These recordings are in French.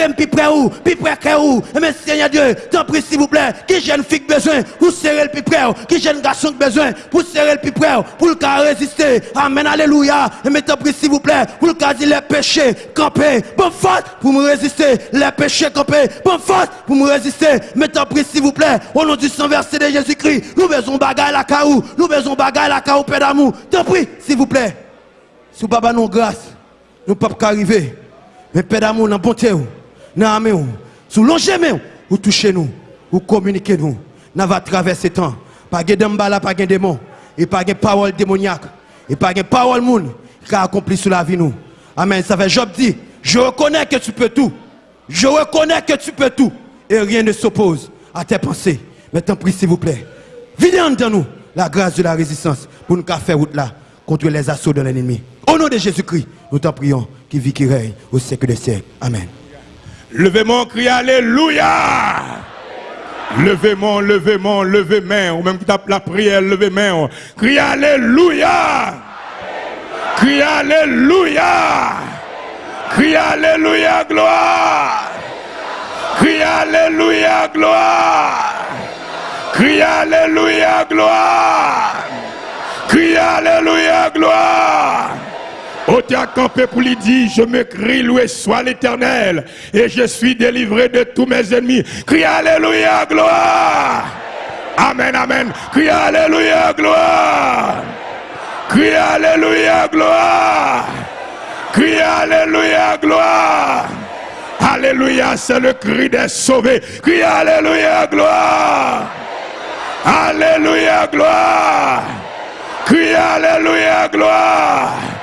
serrez plus près où, plus près que où. Mais Seigneur Dieu, t'en prie s'il vous plaît, qui jeune fille besoin pour serrer le plus près, qui jeune garçon besoin pour serrer le plus près, pour le cas résister. Amen, alléluia. Mais t'en prie s'il vous plaît, pour le cas dire les péchés, camper, bonne force pour me résister, les péchés camper, bonne force pour me résister. Mais t'en prie s'il vous plaît, au nom du sang versé de Jésus-Christ, nous besoin bagaille la caou, nous besoin bagaille la caou, Père d'amour. T'en prie s'il vous plaît. Sous Baba nous grâce, nous ne pouvons pas arriver. Mais Père d'amour, dans bonté, dans l'armée, sous longer, vous touchez nous, vous communiquez nous. Nous va traverser temps. Pas de d'embala, pas de démon. Et pas de parole démoniaque. Et pas de parole monde qui a accompli sur la vie nous. Amen. Ça fait Job dit, je reconnais que tu peux tout. Je reconnais que tu peux tout. Et rien ne s'oppose à tes pensées. Mais tant prie, s'il vous plaît. Videz en nous la grâce de la résistance pour nous faire route là contre les assauts de l'ennemi. Au nom de Jésus-Christ, nous t'en prions, qui vit, qui règne au siècle des siècles. Amen. Levez-moi, crie Alléluia. Levez-moi, levez-moi, levez-moi. Ou même qui tape la prière, levez-moi. Crie Alléluia. Crie Alléluia. Crie Alléluia, gloire. Crie Alléluia, gloire. Crie Alléluia, gloire. Crie Alléluia, gloire. Au campé pour lui dire, je me crie, loué soit l'éternel, et je suis délivré de tous mes ennemis. Crie Alléluia, gloire. Amen, amen. Crie Alléluia, gloire. Crie Alléluia, gloire. Crie Alléluia, gloire. Alléluia, c'est le cri des sauvés. Crie Alléluia, gloire. Alléluia, gloire. Crie Alléluia, gloire.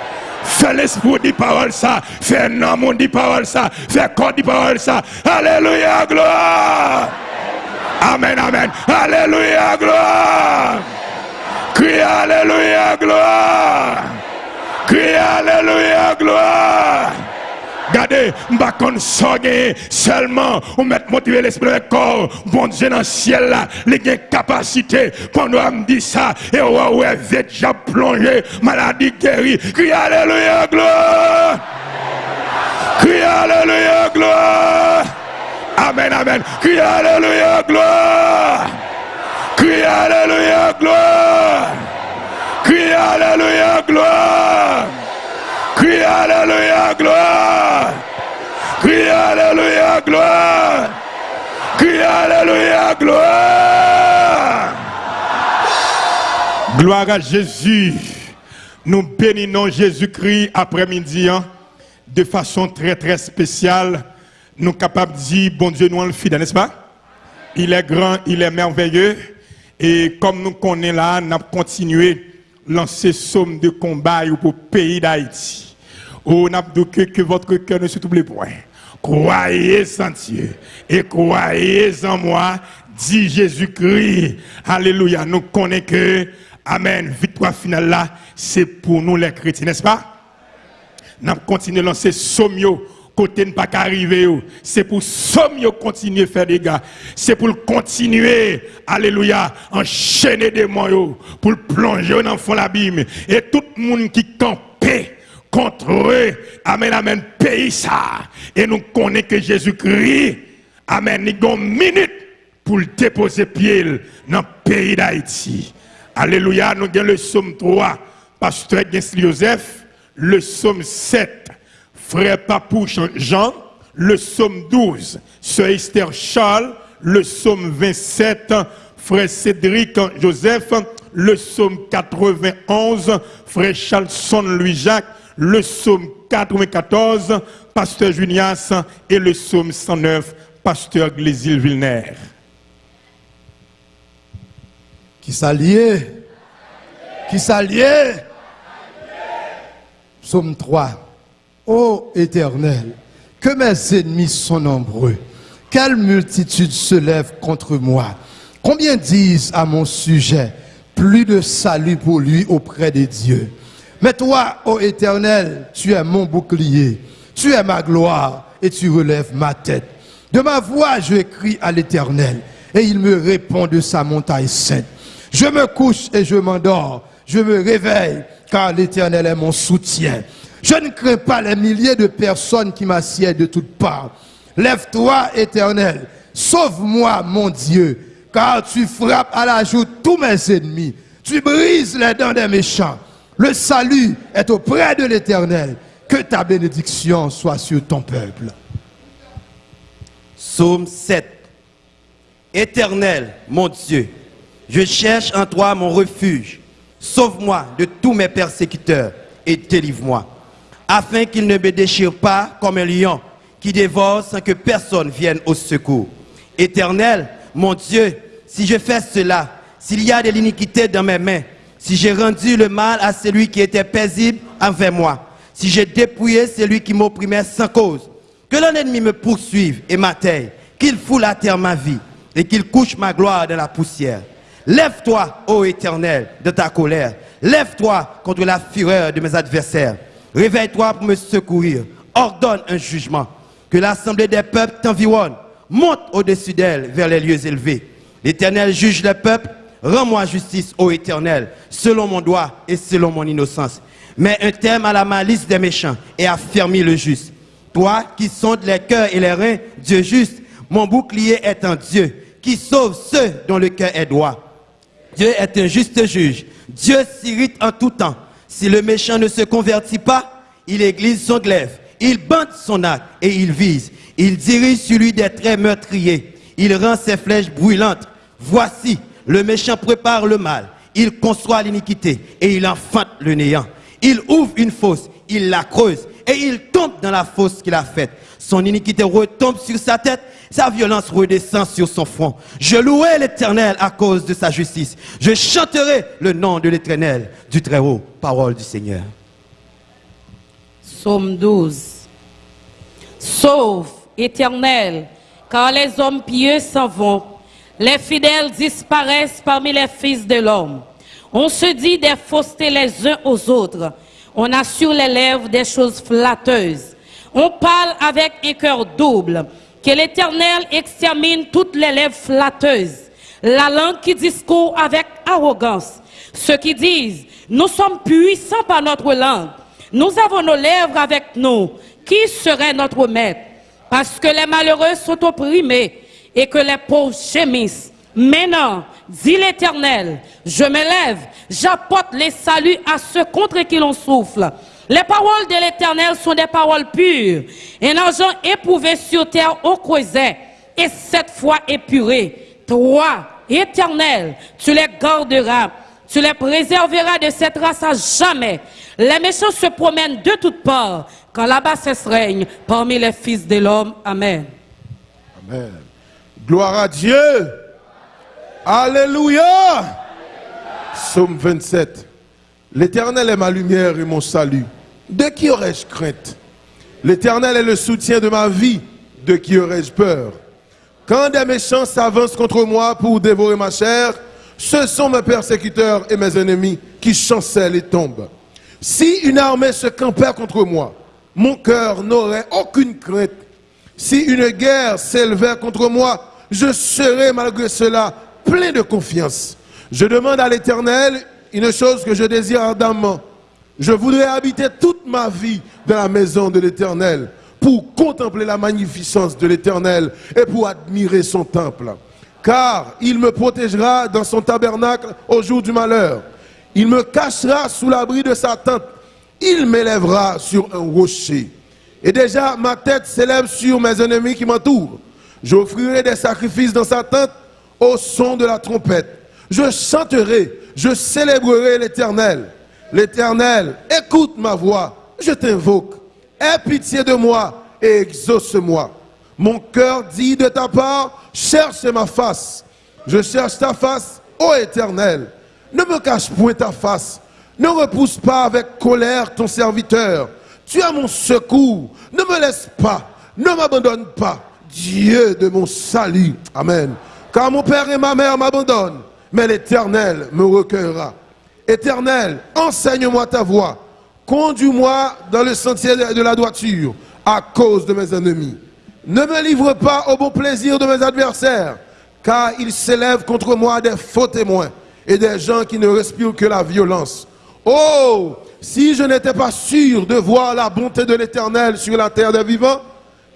Fais l'esprit dit parole ça. Fais l'amour dit parole ça. Fais corps dit parole ça. Alléluia, gloire. Amen, amen. Alléluia, gloire. Crie Alléluia, gloire. Crie Alléluia, gloire. Regardez, m'ba kon seulement ou mettre motiver l'esprit de corps, bon Dieu dans le ciel là, les capacité pendant me dit ça et ouais ouais déjà plongé, maladie guérie. Crie alléluia gloire. Crie alléluia gloire. Amen amen. Crie alléluia gloire. Crie alléluia gloire. Crie alléluia gloire. Crie Alléluia, gloire. Crie Alléluia, gloire. Crie Alléluia, gloire. Gloire à Jésus. Nous bénissons Jésus-Christ après-midi hein, de façon très très spéciale. Nous sommes capables de dire, bon Dieu, nous le fidèle, n'est-ce pas? Il est grand, il est merveilleux. Et comme nous connaissons là, nous avons continué lancer somme de combat pour le pays d'Haïti. Oh, n'a que, que votre cœur ne se trouble point. Croyez en Dieu et croyez en moi, dit Jésus-Christ. Alléluia. Nous connaissons que, Amen, victoire finale là, c'est pour nous les chrétiens, n'est-ce pas? Nous continuons à lancer somio côté ne pas arriver. C'est pour somio continuer à faire des gars. C'est pour continuer, alléluia, enchaîner des moyens, pour plonger dans le fond de l'abîme. Et tout le monde qui campe contre eux. Amen, amen, pays ça. Et nous connaissons que Jésus-Christ, amen, il a une minute pour déposer pied dans le pays d'Haïti. Alléluia, nous avons le psaume 3, pasteur Joseph, le psaume 7, frère Papou Jean, le psaume 12, sœur Esther Charles, le psaume 27, frère Cédric Joseph, le psaume 91, frère Charlson Louis-Jacques, le psaume 94, pasteur Junias, et le psaume 109, pasteur Glésil Vilner. Qui s'alliait Qui s'alliait Psaume 3. Ô éternel, que mes ennemis sont nombreux. Quelle multitude se lève contre moi? Combien disent à mon sujet, plus de salut pour lui auprès de Dieu. Mais toi, ô Éternel, tu es mon bouclier, tu es ma gloire et tu relèves ma tête. De ma voix, je crie à l'Éternel et il me répond de sa montagne sainte. Je me couche et je m'endors, je me réveille car l'Éternel est mon soutien. Je ne crains pas les milliers de personnes qui m'assiedent de toutes parts. Lève-toi, éternel. Sauve-moi, mon Dieu, car tu frappes à la joue tous mes ennemis. Tu brises les dents des méchants. Le salut est auprès de l'éternel. Que ta bénédiction soit sur ton peuple. Psaume 7. Éternel, mon Dieu, je cherche en toi mon refuge. Sauve-moi de tous mes persécuteurs et délivre-moi, afin qu'ils ne me déchirent pas comme un lion qui dévore sans que personne vienne au secours. Éternel, mon Dieu, si je fais cela, s'il y a de l'iniquité dans mes mains, si j'ai rendu le mal à celui qui était paisible envers moi, si j'ai dépouillé celui qui m'opprimait sans cause, que l'ennemi me poursuive et m'atteigne, qu'il foule à terre ma vie et qu'il couche ma gloire dans la poussière. Lève-toi, ô Éternel, de ta colère. Lève-toi contre la fureur de mes adversaires. Réveille-toi pour me secourir. Ordonne un jugement. Que l'assemblée des peuples t'environne. Monte au-dessus d'elle vers les lieux élevés. L'Éternel juge les peuples. Rends-moi justice, ô Éternel, selon mon droit et selon mon innocence. Mets un terme à la malice des méchants et affermis le juste. Toi qui sondes les cœurs et les reins, Dieu juste, mon bouclier est en Dieu, qui sauve ceux dont le cœur est droit. Dieu est un juste juge. Dieu s'irrite en tout temps. Si le méchant ne se convertit pas, il église son glaive. Il bande son arc et il vise. Il dirige sur lui des traits meurtriers. Il rend ses flèches brûlantes. Voici, le méchant prépare le mal. Il conçoit l'iniquité et il enfante le néant. Il ouvre une fosse, il la creuse et il tombe dans la fosse qu'il a faite. Son iniquité retombe sur sa tête, sa violence redescend sur son front. Je louerai l'Éternel à cause de sa justice. Je chanterai le nom de l'Éternel, du Très-Haut, parole du Seigneur. Psaume 12. Sauve, Éternel, car les hommes pieux s'en vont. Les fidèles disparaissent parmi les fils de l'homme. On se dit des faussetés les uns aux autres. On a sur les lèvres des choses flatteuses. On parle avec un cœur double. Que l'Éternel extermine toutes les lèvres flatteuses. La langue qui discourt avec arrogance. Ceux qui disent, nous sommes puissants par notre langue. Nous avons nos lèvres avec nous. Qui serait notre maître? Parce que les malheureux sont opprimés et que les pauvres gémissent. Maintenant, dit l'Éternel, je me lève, j'apporte les saluts à ceux contre qui l'on souffle. Les paroles de l'Éternel sont des paroles pures, un argent éprouvé sur terre au creuset, et cette fois épuré. Toi, Éternel, tu les garderas, tu les préserveras de cette race à jamais. Les méchants se promènent de toutes parts, quand la bassesse règne parmi les fils de l'homme. Amen. Amen. Gloire à Dieu. Alléluia. Psaume 27. L'Éternel est ma lumière et mon salut. De qui aurais-je crainte? L'Éternel est le soutien de ma vie. De qui aurais-je peur? Quand des méchants s'avancent contre moi pour dévorer ma chair, ce sont mes persécuteurs et mes ennemis qui chancellent et tombent. Si une armée se campait contre moi, mon cœur n'aurait aucune crainte. Si une guerre s'élevait contre moi, je serais malgré cela plein de confiance. Je demande à l'Éternel une chose que je désire ardemment. Je voudrais habiter toute ma vie dans la maison de l'Éternel pour contempler la magnificence de l'Éternel et pour admirer son temple. Car il me protégera dans son tabernacle au jour du malheur. Il me cachera sous l'abri de sa tente. Il m'élèvera sur un rocher. Et déjà, ma tête s'élève sur mes ennemis qui m'entourent. J'offrirai des sacrifices dans sa tente au son de la trompette. Je chanterai, je célébrerai l'Éternel. L'Éternel, écoute ma voix, je t'invoque. Aie pitié de moi et exauce-moi. Mon cœur dit de ta part, cherche ma face. Je cherche ta face, ô Éternel. Ne me cache point ta face. Ne repousse pas avec colère ton serviteur. Tu as mon secours. Ne me laisse pas. Ne m'abandonne pas. Dieu de mon salut. Amen. Car mon père et ma mère m'abandonnent, mais l'Éternel me recueillera. Éternel, enseigne-moi ta voie. Conduis-moi dans le sentier de la droiture à cause de mes ennemis. Ne me livre pas au bon plaisir de mes adversaires, car ils s'élèvent contre moi des faux témoins et des gens qui ne respirent que la violence. Oh, si je n'étais pas sûr de voir la bonté de l'Éternel sur la terre des vivants,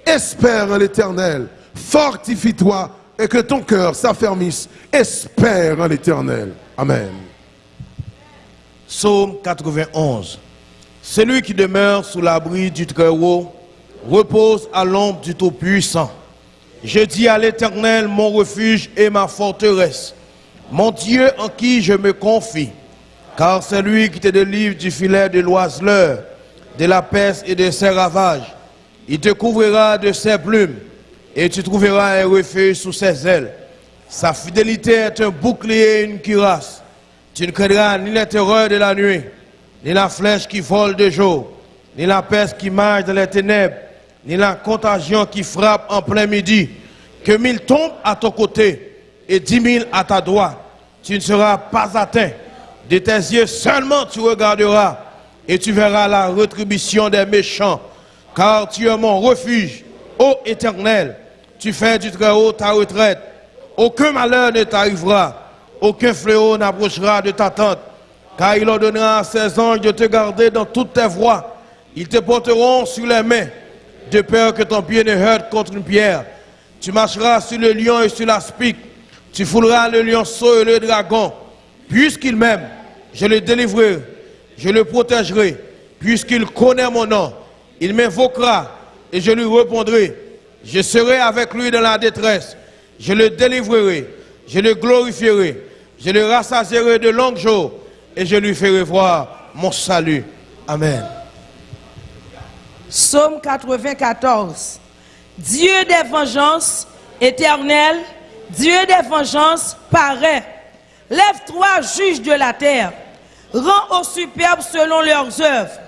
espère en l'Éternel, fortifie-toi et que ton cœur s'affermisse, espère en l'Éternel. Amen. Psaume 91. Celui qui demeure sous l'abri du Très-Haut repose à l'ombre du Tout-Puissant. Je dis à l'Éternel, mon refuge et ma forteresse, mon Dieu en qui je me confie. Car c'est lui qui te délivre du filet de l'oiseleur, de la peste et de ses ravages. Il te couvrira de ses plumes et tu trouveras un refuge sous ses ailes. Sa fidélité est un bouclier et une cuirasse. Tu ne craindras ni la terreur de la nuit, ni la flèche qui vole de jour, ni la peste qui marche dans les ténèbres, ni la contagion qui frappe en plein midi. Que mille tombent à ton côté et dix mille à ta droite, tu ne seras pas atteint. De tes yeux seulement tu regarderas et tu verras la rétribution des méchants. Car tu es mon refuge, ô éternel. Tu fais du Très-Haut ta retraite. Aucun malheur ne t'arrivera. Aucun fléau n'approchera de ta tente. Car il ordonnera à ses anges de te garder dans toutes tes voies. Ils te porteront sur les mains, de peur que ton pied ne heurte contre une pierre. Tu marcheras sur le lion et sur l'aspic. Tu fouleras le lionceau et le dragon. Puisqu'il m'aime, je le délivrerai, je le protégerai. Puisqu'il connaît mon nom, il m'invoquera et je lui répondrai. Je serai avec lui dans la détresse. Je le délivrerai, je le glorifierai, je le rassasierai de longs jours et je lui ferai voir mon salut. Amen. Psaume 94. Dieu des vengeances, éternel, Dieu des vengeances, paraît. Lève-toi, juge de la terre. Rends aux superbes selon leurs œuvres.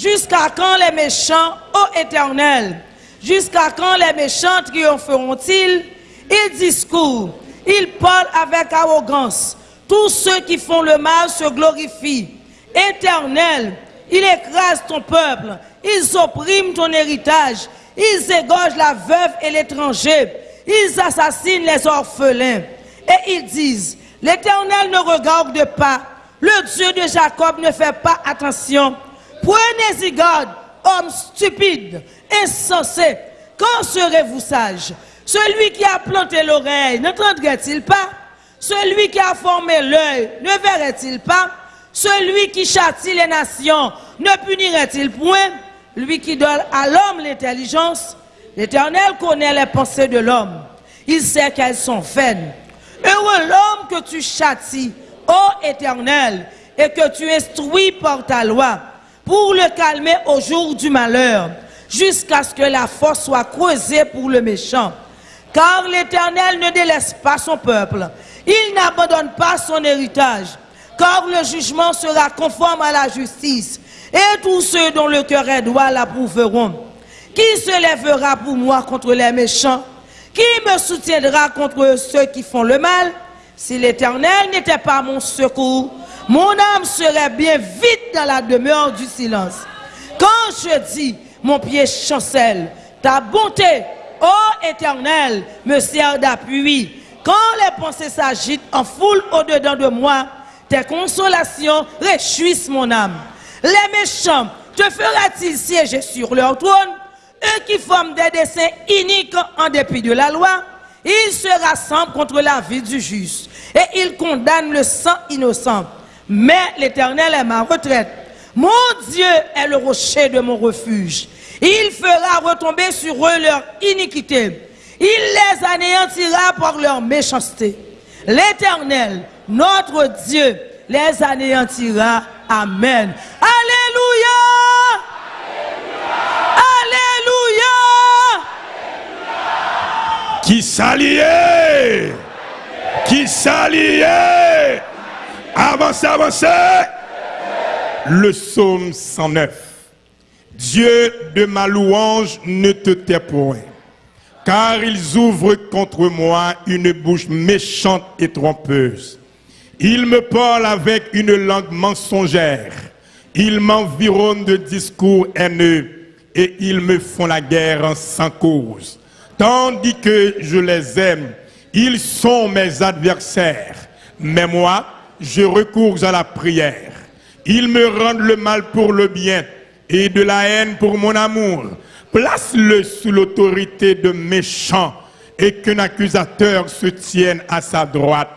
Jusqu'à quand les méchants, ô éternel? Jusqu'à quand les méchants triompheront-ils? Ils discourent, ils parlent avec arrogance. Tous ceux qui font le mal se glorifient. Éternel, il écrase ton peuple, ils oppriment ton héritage, ils égorgent la veuve et l'étranger, ils assassinent les orphelins. Et ils disent, l'Éternel ne regarde pas, le Dieu de Jacob ne fait pas attention. Prenez-y garde, homme stupide, insensé. Quand serez-vous sage? Celui qui a planté l'oreille n'entendrait-il pas? Celui qui a formé l'œil ne verrait-il pas? Celui qui châtie les nations ne punirait-il point? Lui qui donne à l'homme l'intelligence, l'Éternel connaît les pensées de l'homme. Il sait qu'elles sont vaines. Heureux l'homme que tu châties, ô Éternel, et que tu instruis par ta loi, pour le calmer au jour du malheur, jusqu'à ce que la force soit creusée pour le méchant. Car l'Éternel ne délaisse pas son peuple, il n'abandonne pas son héritage, car le jugement sera conforme à la justice, et tous ceux dont le cœur est droit l'approuveront. Qui se lèvera pour moi contre les méchants? Qui me soutiendra contre ceux qui font le mal? Si l'Éternel n'était pas mon secours, mon âme serait bien vite dans la demeure du silence. Quand je dis, mon pied chancelle, ta bonté, ô Éternel, me sert d'appui. Quand les pensées s'agitent en foule au-dedans de moi, tes consolations réjouissent mon âme. Les méchants, te fera-t-il siéger sur leur trône? Eux qui forment des dessins iniques en dépit de la loi, ils se rassemblent contre la vie du juste et ils condamnent le sang innocent. Mais l'Éternel est ma retraite. Mon Dieu est le rocher de mon refuge. Il fera retomber sur eux leur iniquité. Il les anéantira par leur méchanceté. L'Éternel, notre Dieu, les anéantira. Amen. Alléluia. Alléluia. Qui s'alliait? Qui s'alliait? Avancez, avancez Le psaume 109. Dieu de ma louange ne te tait point, car ils ouvrent contre moi une bouche méchante et trompeuse. Ils me parlent avec une langue mensongère. Ils m'environnent de discours haineux et ils me font la guerre sans cause. Tandis que je les aime, ils sont mes adversaires. Mais moi, je recours à la prière. Ils me rendent le mal pour le bien et de la haine pour mon amour. Place-le sous l'autorité de méchants et qu'un accusateur se tienne à sa droite.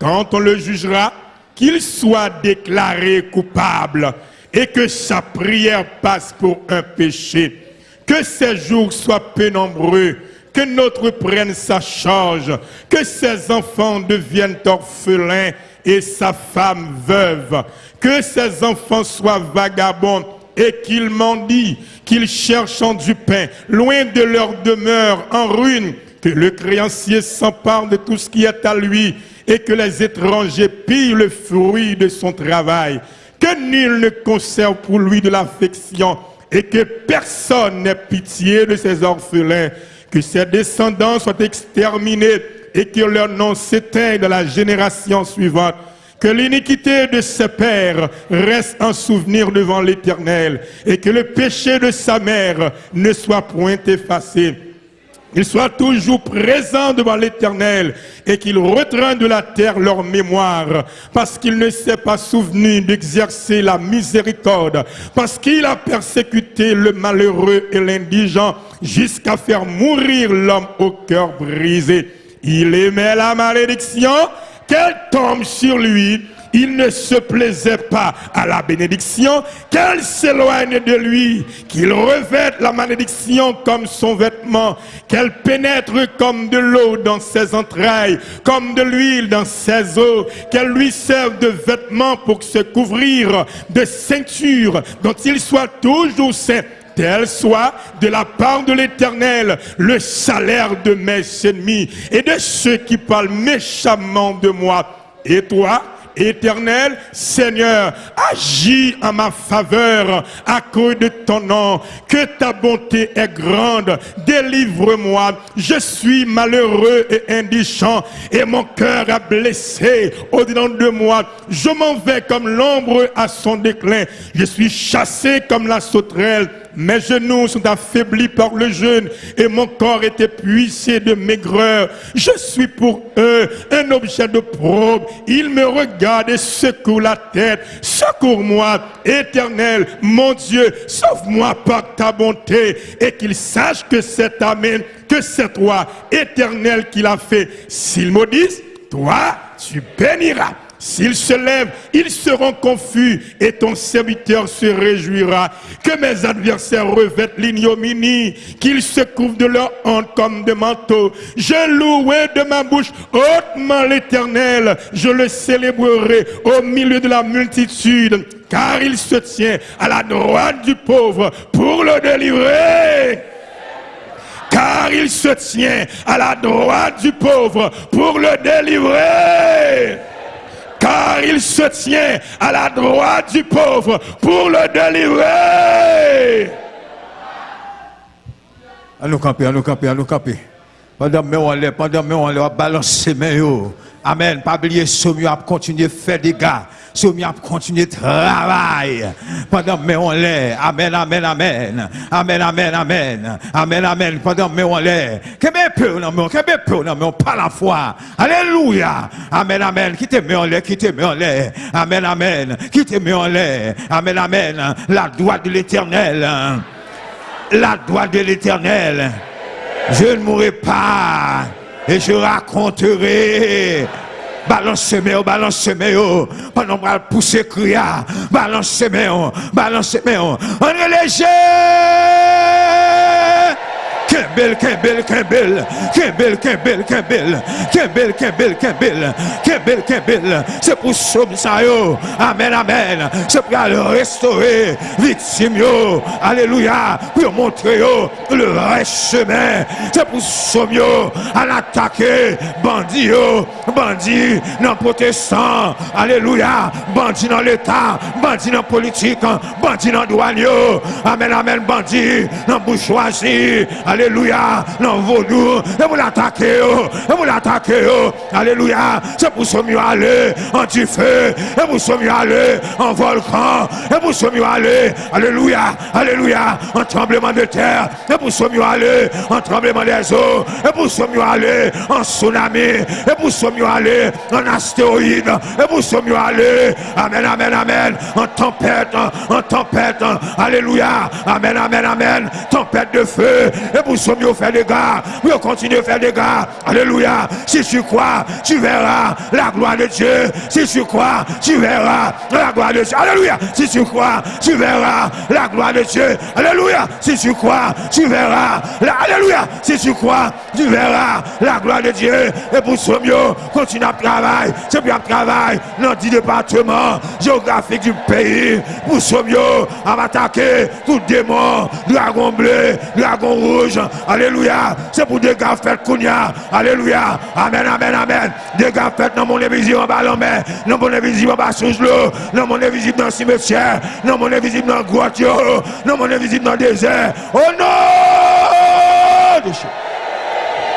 Quand on le jugera, qu'il soit déclaré coupable et que sa prière passe pour un péché. Que ses jours soient pénombreux, que notre prenne sa charge, que ses enfants deviennent orphelins et sa femme veuve, que ses enfants soient vagabonds et qu'ils mendient, qu'ils cherchent du pain, loin de leur demeure, en ruine, que le créancier s'empare de tout ce qui est à lui et que les étrangers pillent le fruit de son travail, que nul ne conserve pour lui de l'affection et que personne n'ait pitié de ses orphelins, que ses descendants soient exterminés et que leur nom s'éteigne dans la génération suivante. Que l'iniquité de ses pères reste un souvenir devant l'Éternel et que le péché de sa mère ne soit point effacé. Qu'il soit toujours présent devant l'Éternel et qu'il retraîne de la terre leur mémoire parce qu'il ne s'est pas souvenu d'exercer la miséricorde, parce qu'il a persécuté le malheureux et l'indigent jusqu'à faire mourir l'homme au cœur brisé. Il aimait la malédiction. Qu'elle tombe sur lui. Il ne se plaisait pas à la bénédiction, qu'elle s'éloigne de lui, qu'il revête la malédiction comme son vêtement, qu'elle pénètre comme de l'eau dans ses entrailles, comme de l'huile dans ses os, qu'elle lui serve de vêtement pour se couvrir, de ceinture dont il soit toujours saint tel soit de la part de l'Éternel le salaire de mes ennemis et de ceux qui parlent méchamment de moi. Et toi, Éternel, Seigneur, agis en ma faveur à cause de ton nom, que ta bonté est grande, délivre-moi, je suis malheureux et indigent, et mon cœur a blessé au-dedans de moi, je m'en vais comme l'ombre à son déclin, je suis chassé comme la sauterelle, mes genoux sont affaiblis par le jeûne et mon corps est épuisé de maigreur. Je suis pour eux un objet de probe. Ils me regardent et secouent la tête. Secours-moi, éternel, mon Dieu, sauve-moi par ta bonté et qu'ils sachent que c'est Amen, que c'est toi, éternel, qui l'a fait. S'ils maudissent, toi, tu béniras. S'ils se lèvent, ils seront confus et ton serviteur se réjouira. Que mes adversaires revêtent l'ignominie, qu'ils se couvrent de leur honte comme de manteau. Je louerai de ma bouche hautement l'éternel. Je le célébrerai au milieu de la multitude, car il se tient à la droite du pauvre pour le délivrer car il se tient à la droite du pauvre pour le délivrer il se tient à la droite du pauvre pour le délivrer. Nous camper, nous camper, camper. Pendant que on est, pendant que on est, on va balancer mes Amen. Pas oublier, ce mieux à continuer à faire des gars. Ce mieux à continuer à travailler. Pendant que on l'est. Amen, amen, amen. Amen, amen, amen. Amen, amen. Pendant que on l'est. Que bien peu, non, mais que bien peu, non, mais pas la foi. Alléluia. Amen, amen. Qui t'aime en l'air, qui t'aime en l'air? Amen, amen. Qui t'aime en l'air? Amen, amen. La droite de l'éternel. La droite de l'éternel. Je ne mourrai pas et je raconterai. Balance semé, balance semé, pendant que pousser cria, balance semé, balance semé, on est léger. Kembel, Kembel, Kembel, Kembel, Kembel, Kembel, Kembel, Kembel, Kembel, Kembel, Kembel. C'est pour sauver ça, yo. Amen, amen. C'est pour aller restaurer victime, yo. Alléluia. Pour montrer, yo, le vrai chemin. C'est pour sauver, yo, à l'attaquer, bandit, yo, bandit, non protestant. Alléluia. Bandit dans l'état, bandit dans politique, bandit dans douane, yo. Amen, amen, bandit, dans bourgeoisie. Alléluia. Alléluia. Non, vaudou. Et vous l'attaquez. oh. Et vous l'attaquez. oh. Alléluia. C'est pour ce mieux aller en feu. Et pour ce mieux aller en volcan. Et pour ce mieux aller. Alléluia. Alléluia. En tremblement de terre. Et pour ce mieux aller en tremblement des eaux. Et pour ce mieux aller en tsunami. Et pour ce mieux aller en astéroïde. Et pour ce mieux aller. Amen, amen, amen. En tempête. En tempête. Alléluia. Amen, amen, amen. Tempête de feu. Et pour ce mieux faire des gars? Pour continuer à faire des gars. Alléluia. Si tu crois, tu verras la gloire de Dieu. Si tu crois, tu verras la gloire de Dieu. Alléluia. Si tu crois, tu verras la gloire de Dieu. Alléluia. Si tu crois, tu verras la Alléluia. Si tu crois, tu verras la gloire de Dieu. Et pour ce mieux, continue à travailler. C'est bien travail dans 10 départements géographiques du pays. Pour ce mieux, à m'attaquer tout démon, dragon bleu, dragon rouge. Alléluia. C'est pour des gars faits Kounia. Alléluia. Amen, amen, amen. Des gars faits dans mon invisible en bas l'homme, dans mon invisible en bas sous l'eau, dans mon invisible dans le cimetière, dans mon invisible dans le grotte, dans mon invisible dans le désert. Oh non!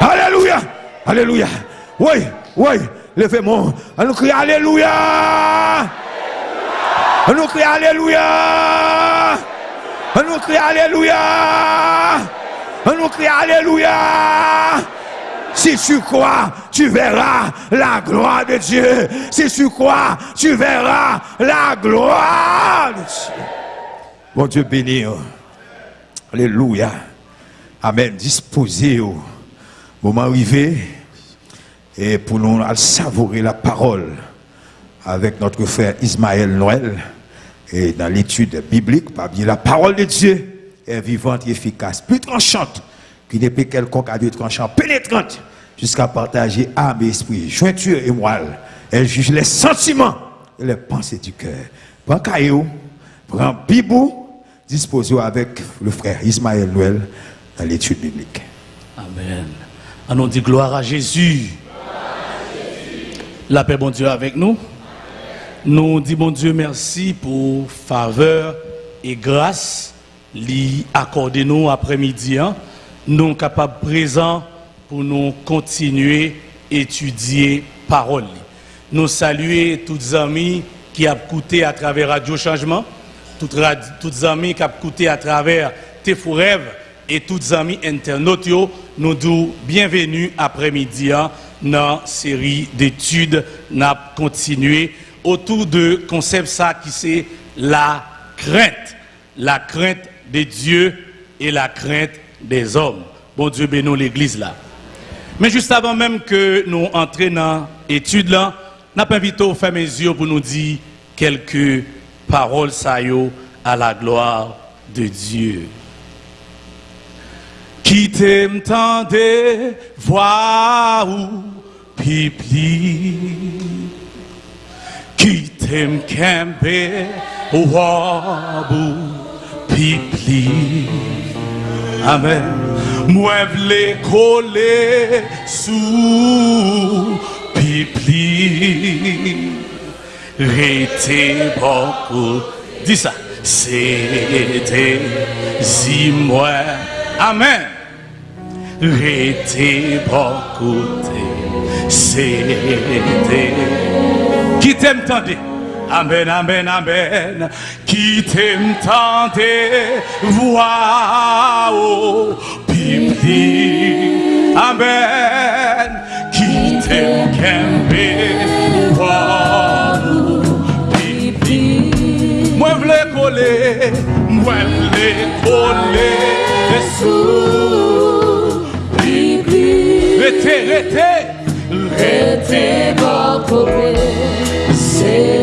Alléluia. Alléluia. Oui, oui. Levez-moi. On nous crie Alléluia. On nous crie Alléluia. On nous crie Alléluia. On nous crie Alléluia. Si tu crois, tu verras la gloire de Dieu. Si tu crois, tu verras la gloire de Dieu. Mon Dieu béni. oh. Alléluia. Amen. Disposez au moment arrivé et pour nous savourer la parole avec notre frère Ismaël Noël et dans l'étude biblique, bien la parole de Dieu vivante et efficace, plus tranchante qu'une épée quelconque à deux tranchants, pénétrante jusqu'à partager âme et esprit, jointure et moelle. Elle juge les sentiments et les pensées du cœur. Prends caillou, prends bibou, disposez avec le frère Ismaël Noël dans l'étude biblique. Amen. On dit gloire à Jésus. La paix, bon Dieu, avec nous. Nous disons, bon Dieu, merci pour faveur et grâce lui accorder nous après-midi. Nous capables présents pour nous continuer à étudier parole. Nous saluer tous les amis qui ont écouté à travers Radio Changement, tous les amis qui ont écouté à travers Tes Fous Rêves et tous les amis internautes. Nous disons bienvenue après-midi dans la série d'études. Nous continuer autour de concept qui c'est la crainte. La crainte de Dieu et la crainte des hommes. Bon Dieu bénisse l'église là. Mais juste avant même que nous entrions dans l'étude là, n'a pas invité au faire mes yeux pour nous dire quelques paroles yo, à la gloire de Dieu. Qui t'aime tant de voix ou pipli. Qui t'aime kembe pi pli Amen. Mwen vle kole sou pi pli Rete bokou Di sa. Sete zi mwen Amen. Rete bokou Sete. Ki tem tande Amen, amen, amen. Qui t'aime tendez. Voix au. Amen. Qui t'aime kembe. Voix. Moi vle coller. Moi vle coller. Sous. Rete beaucoup. Amen.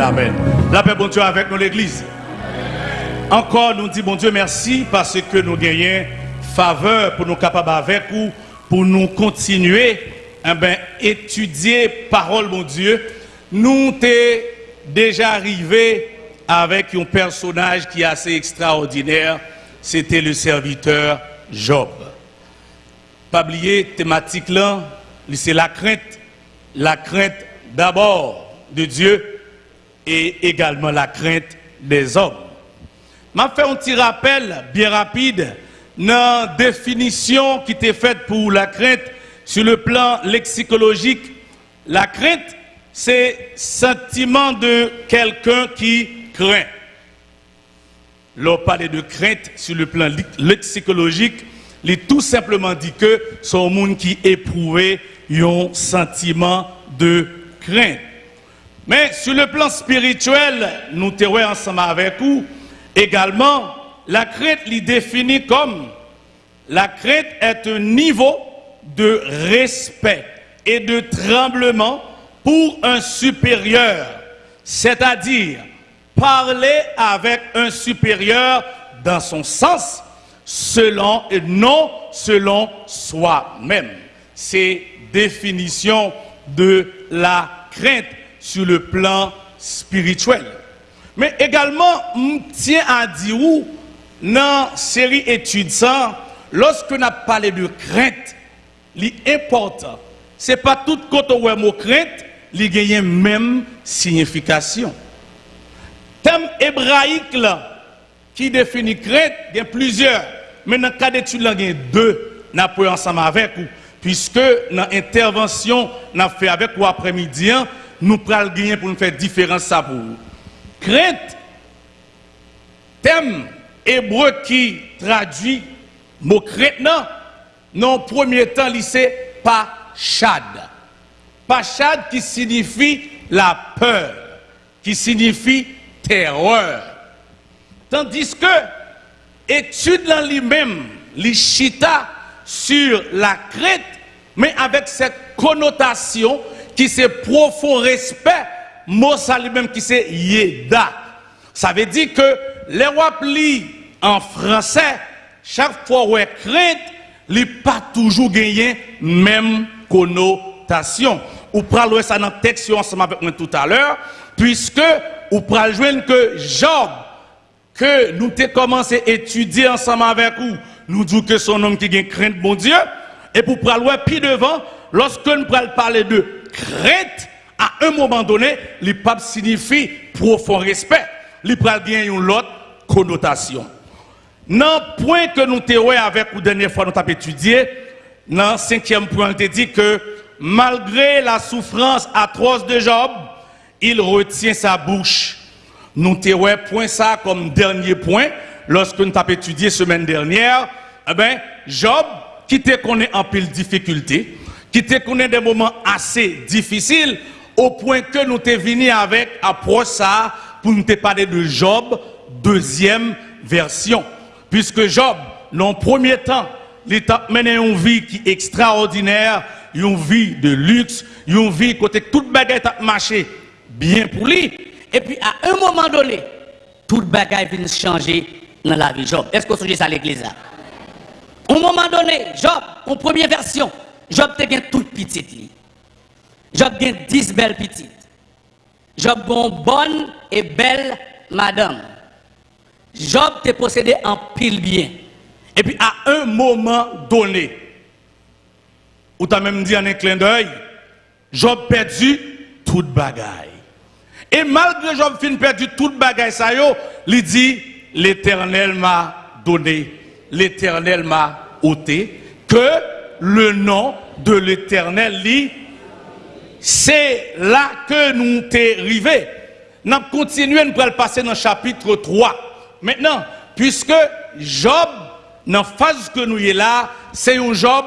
Amen. La paix, bon Dieu, avec nous, l'Église. Encore, nous disons, bon Dieu, merci parce que nous gagnons faveur pour nous capables avec vous, pour nous continuer, eh ben, étudier parole, mon Dieu. Nous t'es déjà arrivé avec un personnage qui est assez extraordinaire. C'était le serviteur Job. Pas oublier, thématique là, c'est la crainte. La crainte d'abord de Dieu et également la crainte des hommes. M'a fait un petit rappel bien rapide dans la définition qui était faite pour la crainte sur le plan lexicologique. La crainte, c'est sentiment de quelqu'un qui craint. L'on parle de crainte sur le plan lexicologique, il tout simplement dit que c'est un monde qui éprouvait un sentiment de crainte. Mais sur le plan spirituel, nous terons ensemble avec vous, également, la crainte l'y définit comme la crainte est un niveau de respect et de tremblement pour un supérieur, c'est-à-dire parler avec un supérieur dans son sens, selon et non selon soi-même. C'est définition de la crainte sur le plan spirituel. Mais également, je tiens à dire où, dans la série études lorsque nous parlé de crainte, l'important, ce n'est pas tout côté où mot crainte, il gagne même signification. Thème hébraïque là, qui définit crainte, il y a plusieurs. Mais dans le cas d'études, il y a deux, nous avons ensemble avec vous. Puisque dans l'intervention, nous avons fait avec vous après-midi, hein, nous prenons gagner pour nous faire différence ça vous. Crainte, thème hébreu qui traduit mot crainte, non, non, premier temps, c'est pachad. Pachad qui signifie la peur, qui signifie terreur. Tandis que étude en lui-même, l'ishita sur la crainte, mais avec cette connotation qui c'est profond respect, mot ça lui-même qui c'est yeda. Ça veut dire que les rois en français, chaque fois où est crainte, il pas toujours gagné même connotation. Ou pral ça dans le texte ensemble avec moi tout à l'heure, puisque ou pral joindre que Job que nous avons commencé à étudier ensemble avec vous, nous disons que son homme qui a crainte bon Dieu, et pour prendre puis devant, lorsque nous prenons parler de crainte, à un moment donné, le pape signifie profond respect. Il prend bien une autre connotation. Dans le point que nous avons avec vous dernière fois, nous avons étudié, dans le cinquième point, on dit que malgré la souffrance atroce de Job, il retient sa bouche. Nous avons point ça comme dernier point lorsque nous avons étudié semaine dernière. Eh ben, Job, qui te connaît en pile difficulté, qui te connaît des moments assez difficiles, au point que nous t'es venu avec approche ça pour nous te parler de Job, deuxième version. Puisque Job, dans premier temps, il a mené une vie qui est extraordinaire, une vie de luxe, une vie côté toute baguette a marché bien pour lui. Et puis à un moment donné, toute bagaille vient changer dans la vie Job. Est-ce que vous ça à l'église là? Au moment donné, Job, en première version, Job te gen toute petite li. Job gen 10 belles petites. Job bon bonne et belle madame. Job te possédé en pile bien. Et puis à un moment donné, ou t'as même dit en un clin d'œil, Job perdu toute bagaille. Et malgré Job fin perdu toute bagaille, ça yo, il dit, l'éternel m'a donné, l'éternel m'a ôté, que le nom de l'éternel c'est là que nous t'es arrivé. Nous continuons, nous passer dans le chapitre 3. Maintenant, puisque Job, dans la phase que nous est là, c'est un Job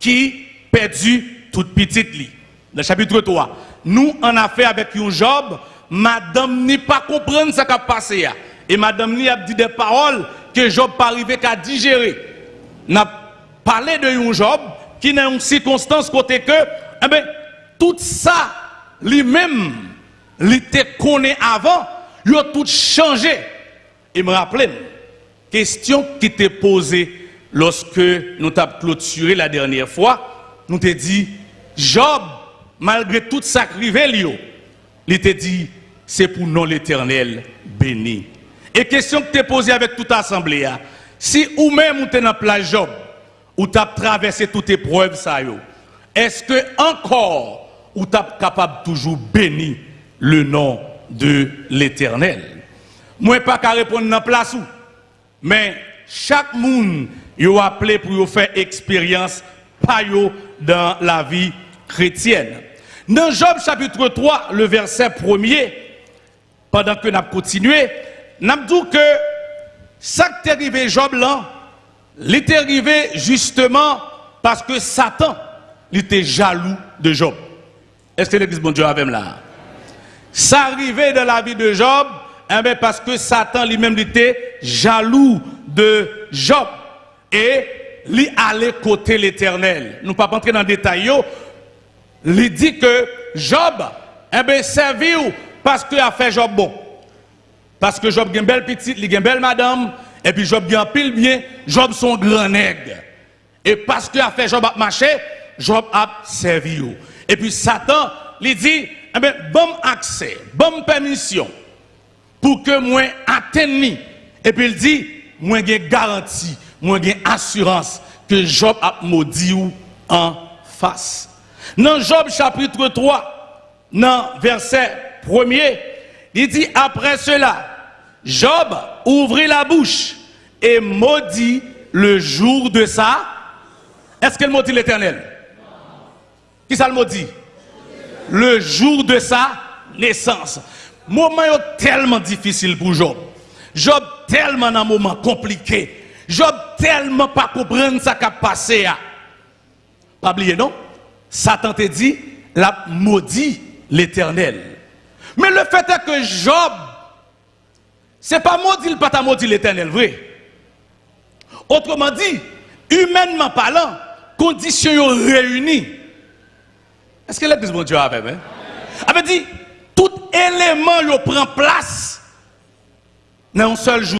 qui perdu toute petite lit. Dans le chapitre 3. Nous en affaire avec un Job, madame n'est pas comprendre ce qui a passé. Et madame ni a dit des paroles que Job pas arrivé qu'à digérer. N'a parlé de un Job qui n'a une circonstance côté que, eh ben, tout ça, lui-même, il te connaît avant, il a tout changé. Et me rappelez, question qui t'est posée lorsque nous t'avons clôturé la dernière fois, nous t'ai dit, Job, malgré tout ça qui lui, il t'a dit, c'est pour non l'éternel béni. Et question que t'es posée avec toute l'assemblée, hein. si ou même ou t'es dans la Job, ou t'as traversé toute épreuve, ça est-ce que encore ou t'as capable toujours bénir le nom de l'éternel? Moi, pas qu'à répondre dans la place où, mais chaque monde yo appelé pour faire expérience pas dans la vie chrétienne. Dans Job chapitre 3, le verset premier, pendant que nous continué, nous dit que ça qui est arrivé Job là, il est arrivé justement parce que Satan était jaloux de Job. Est-ce que l'église bon Dieu avait là? Ça arrivait dans la vie de Job, eh parce que Satan lui-même était jaloux de Job. Et il allait côté l'éternel. Nous ne pas entrer dans le détail. Il dit que Job, eh bien, parce qu'il a fait Job bon. Parce que Job a une belle petite, il une belle madame, et puis Job a un pile bien, Job son grand nègre. Et parce qu'il a Job a marché, Job a servi. Et puis Satan, lui dit, eh bien, bon accès, bonne permission, pour que moi atteigne. Et puis il dit, moi j'ai garantie, moi j'ai assurance que Job a maudit en face. Dans Job chapitre 3, dans verset 1er, il dit après cela, Job ouvrit la bouche et maudit le jour de sa. Est-ce qu'elle maudit l'éternel? Qui ça le maudit? Le jour de sa naissance. Moment tellement difficile pour Job. Job tellement un moment compliqué. Job tellement pas comprendre ça qui a passé. là. Pas oublier, non? Satan te dit, la maudit l'éternel. Mais le fait est que Job, c'est pas maudit, le pas ta maudit l'éternel, vrai. Autrement dit, humainement parlant, conditions réunies. Est-ce que l'église, mon Dieu, hein? Avait dit, tout élément prend place dans un seul jour.